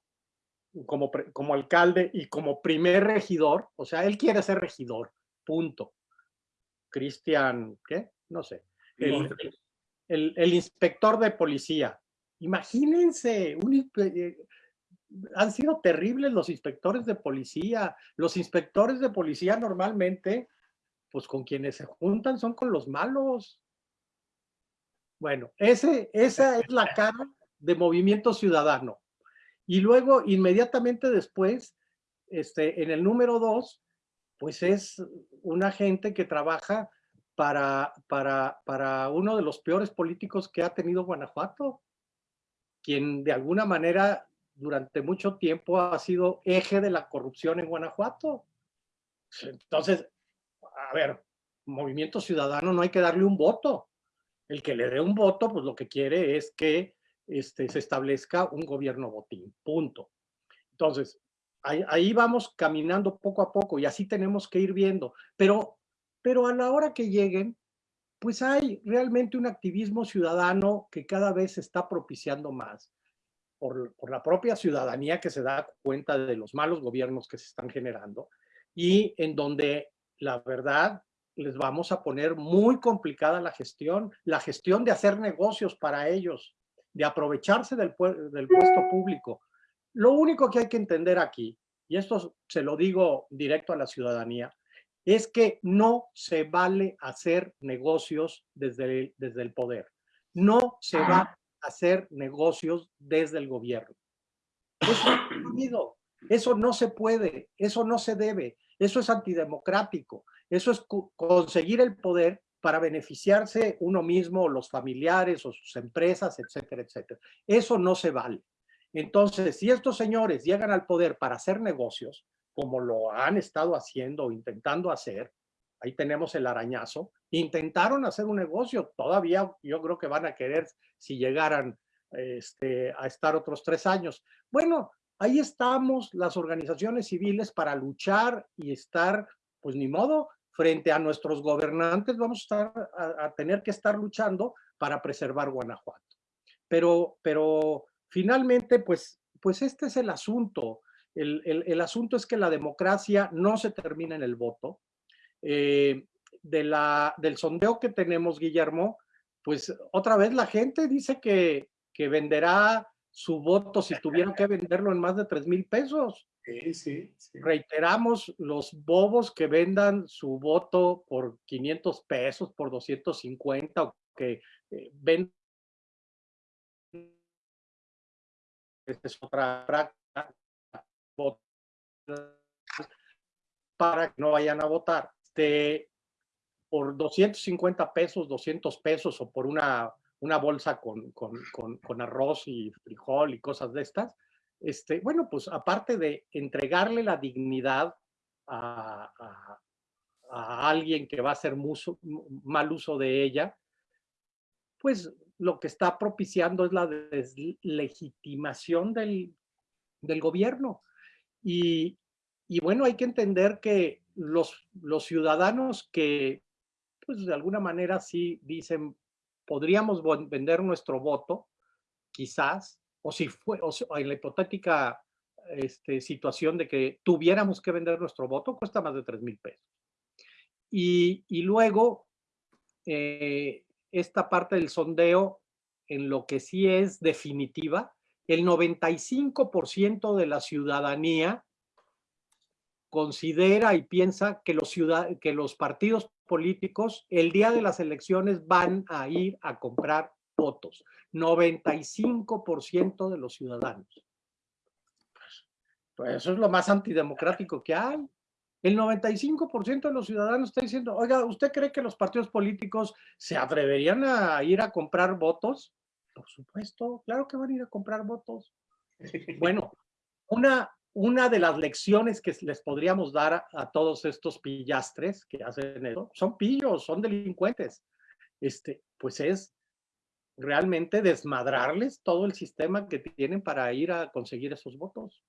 como, como alcalde y como primer regidor, o sea, él quiere ser regidor, punto. Cristian, ¿qué? No sé. el inspector de policía, Imagínense, eh, han sido terribles los inspectores de policía. Los inspectores de policía normalmente, pues con quienes se juntan son con los malos. Bueno, ese, esa es la cara de movimiento ciudadano. Y luego, inmediatamente después, este, en el número dos, pues es una gente que trabaja para, para, para uno de los peores políticos que ha tenido Guanajuato, quien de alguna manera durante mucho tiempo ha sido eje de la corrupción en Guanajuato. Entonces, a ver, Movimiento Ciudadano no hay que darle un voto. El que le dé un voto, pues lo que quiere es que este, se establezca un gobierno botín, punto. Entonces, ahí, ahí, vamos caminando poco a poco y así tenemos que ir viendo. Pero, pero a la hora que lleguen, pues hay realmente un activismo ciudadano que cada vez se está propiciando más por, la propia ciudadanía que se da cuenta de los malos gobiernos que se están generando y en donde la verdad les vamos a poner muy complicada la gestión, la gestión de hacer negocios para ellos, de aprovecharse del puesto público. Lo único que hay que entender aquí, y esto se lo digo directo a la ciudadanía, es que no se vale hacer negocios desde el, desde el poder. No se va a hacer negocios desde el gobierno. Eso, eso no se puede, eso no se debe, eso es antidemocrático. Eso es conseguir el poder para beneficiarse uno mismo, los familiares o sus empresas, etcétera, etcétera. Eso no se vale. Entonces, si estos señores llegan al poder para hacer negocios, como lo han estado haciendo o intentando hacer, ahí tenemos el arañazo, intentaron hacer un negocio, todavía yo creo que van a querer si llegaran este, a estar otros tres años. Bueno, ahí estamos las organizaciones civiles para luchar y estar, pues ni modo, frente a nuestros gobernantes vamos a, a, tener que estar luchando para preservar Guanajuato. Pero, pero finalmente, pues, pues este es el asunto. El, el, el asunto es que la democracia no se termina en el voto. Eh, de la, del sondeo que tenemos, Guillermo, pues otra vez la gente dice que, que venderá su voto si tuvieran que venderlo en más de 3 mil pesos. Sí, sí, Reiteramos los bobos que vendan su voto por 500 pesos, por 250 o que eh, vendan. Es otra práctica para que no vayan a votar. Este, por 250 pesos, 200 pesos o por una, una bolsa con, con, con, arroz y frijol y cosas de estas, este, bueno, pues aparte de entregarle la dignidad a, alguien que va a hacer mal uso de ella, pues lo que está propiciando es la deslegitimación del, del gobierno. Y, bueno, hay que entender que los, ciudadanos que, pues de alguna manera sí dicen, podríamos vender nuestro voto, quizás, o si fue, o, en la hipotética este, situación de que tuviéramos que vender nuestro voto, cuesta más de 3 mil pesos. Y, y luego, eh, esta parte del sondeo, en lo que sí es definitiva, el 95% de la ciudadanía considera y piensa que los, partidos políticos el día de las elecciones van a ir a comprar votos. 95% de los ciudadanos. Pues eso es lo más antidemocrático que hay. El 95% de los ciudadanos está diciendo, oiga, ¿usted cree que los partidos políticos se atreverían a ir a comprar votos? Por supuesto, claro que van a ir a comprar votos. Bueno, una, una de las lecciones que les podríamos dar a, a, todos estos pillastres que hacen eso, son pillos, son delincuentes, este, pues es realmente desmadrarles todo el sistema que tienen para ir a conseguir esos votos.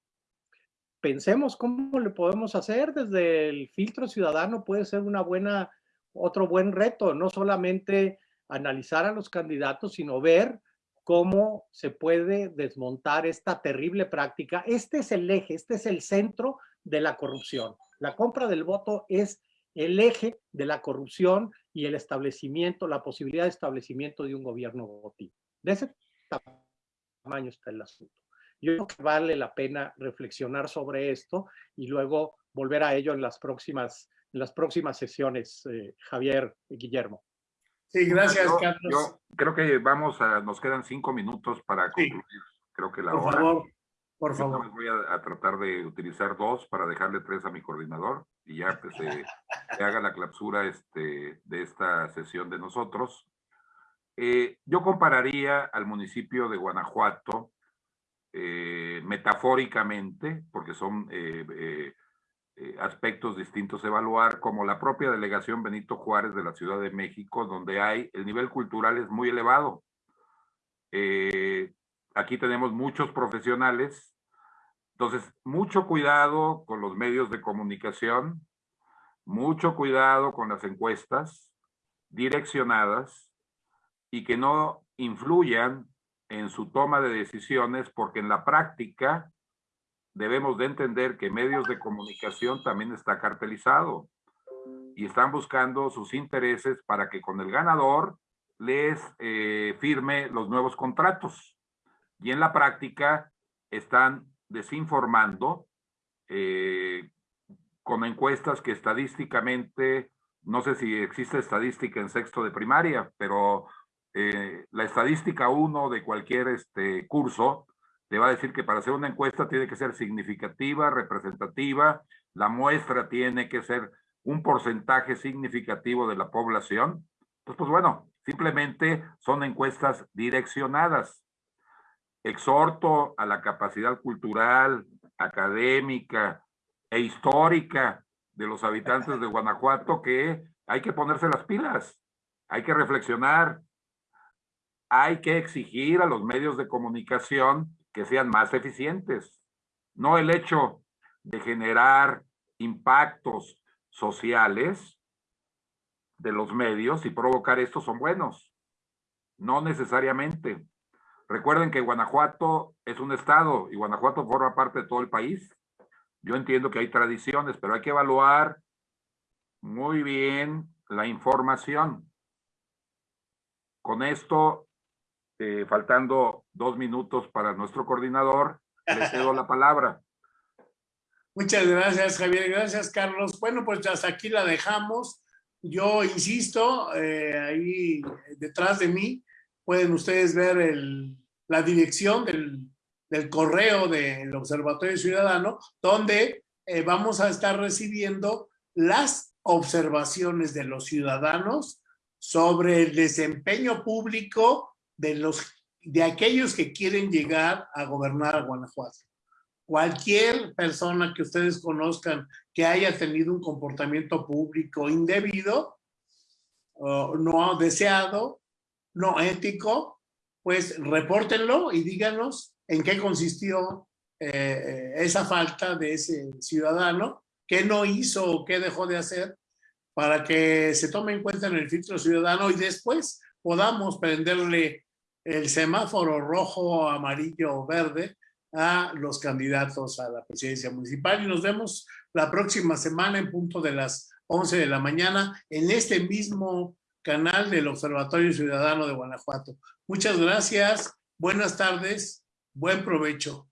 Pensemos cómo le podemos hacer desde el filtro ciudadano, puede ser una buena, otro buen reto, no solamente analizar a los candidatos, sino ver cómo se puede desmontar esta terrible práctica. Este es el eje, este es el centro de la corrupción. La compra del voto es el eje de la corrupción y el establecimiento, la posibilidad de establecimiento de un gobierno botín. De ese tamaño está el asunto. Yo creo que vale la pena reflexionar sobre esto y luego volver a ello en las próximas, en las próximas sesiones, eh, Javier y Guillermo. Sí, gracias, Carlos. Yo creo que vamos a, nos quedan cinco minutos para concluir. Creo que la por hora. Favor, por favor. Voy a, a tratar de utilizar dos para dejarle tres a mi coordinador. y ya pues, se, haga la clausura este, de esta sesión de nosotros. Eh, yo compararía al municipio de Guanajuato eh, metafóricamente, porque son eh, aspectos distintos a evaluar, como la propia delegación Benito Juárez de la Ciudad de México, donde hay, el nivel cultural es muy elevado. aquí tenemos muchos profesionales entonces, mucho cuidado con los medios de comunicación, mucho cuidado con las encuestas direccionadas y que no influyan en su toma de decisiones, porque en la práctica debemos de entender que medios de comunicación también está cartelizado y están buscando sus intereses para que con el ganador les eh, firme los nuevos contratos. Y en la práctica están desinformando eh, con encuestas que estadísticamente, no sé si existe estadística en sexto de primaria, pero eh, la estadística uno de cualquier este, curso te va a decir que para hacer una encuesta tiene que ser significativa, representativa, la muestra tiene que ser un porcentaje significativo de la población. Entonces, pues bueno, simplemente son encuestas direccionadas exhorto a la capacidad cultural, académica e histórica de los habitantes de Guanajuato que hay que ponerse las pilas, hay que reflexionar, hay que exigir a los medios de comunicación que sean más eficientes. No el hecho de generar impactos sociales de los medios y provocar esto son buenos. No necesariamente. Recuerden que Guanajuato es un estado y Guanajuato forma parte de todo el país. Yo entiendo que hay tradiciones, pero hay que evaluar muy bien la información. Con esto, eh, faltando dos minutos para nuestro coordinador, le cedo la palabra. Muchas gracias, Javier. Gracias, Carlos. Bueno, pues hasta aquí la dejamos. Yo insisto, eh, ahí detrás de mí pueden ustedes ver la dirección del, correo del Observatorio Ciudadano, donde eh, vamos a estar recibiendo las observaciones de los ciudadanos sobre el desempeño público de, los, de aquellos que quieren llegar a gobernar a Guanajuato. Cualquier persona que ustedes conozcan que haya tenido un comportamiento público indebido o no deseado, no ético, pues repórtenlo y díganos en qué consistió eh, esa falta de ese ciudadano, qué no hizo o qué dejó de hacer para que se tome en cuenta en el filtro ciudadano y después podamos prenderle el semáforo rojo, amarillo o verde a los candidatos a la presidencia municipal y nos vemos la próxima semana en punto de las 11 de la mañana en este mismo canal del Observatorio Ciudadano de Guanajuato. Muchas gracias, buenas tardes, buen provecho.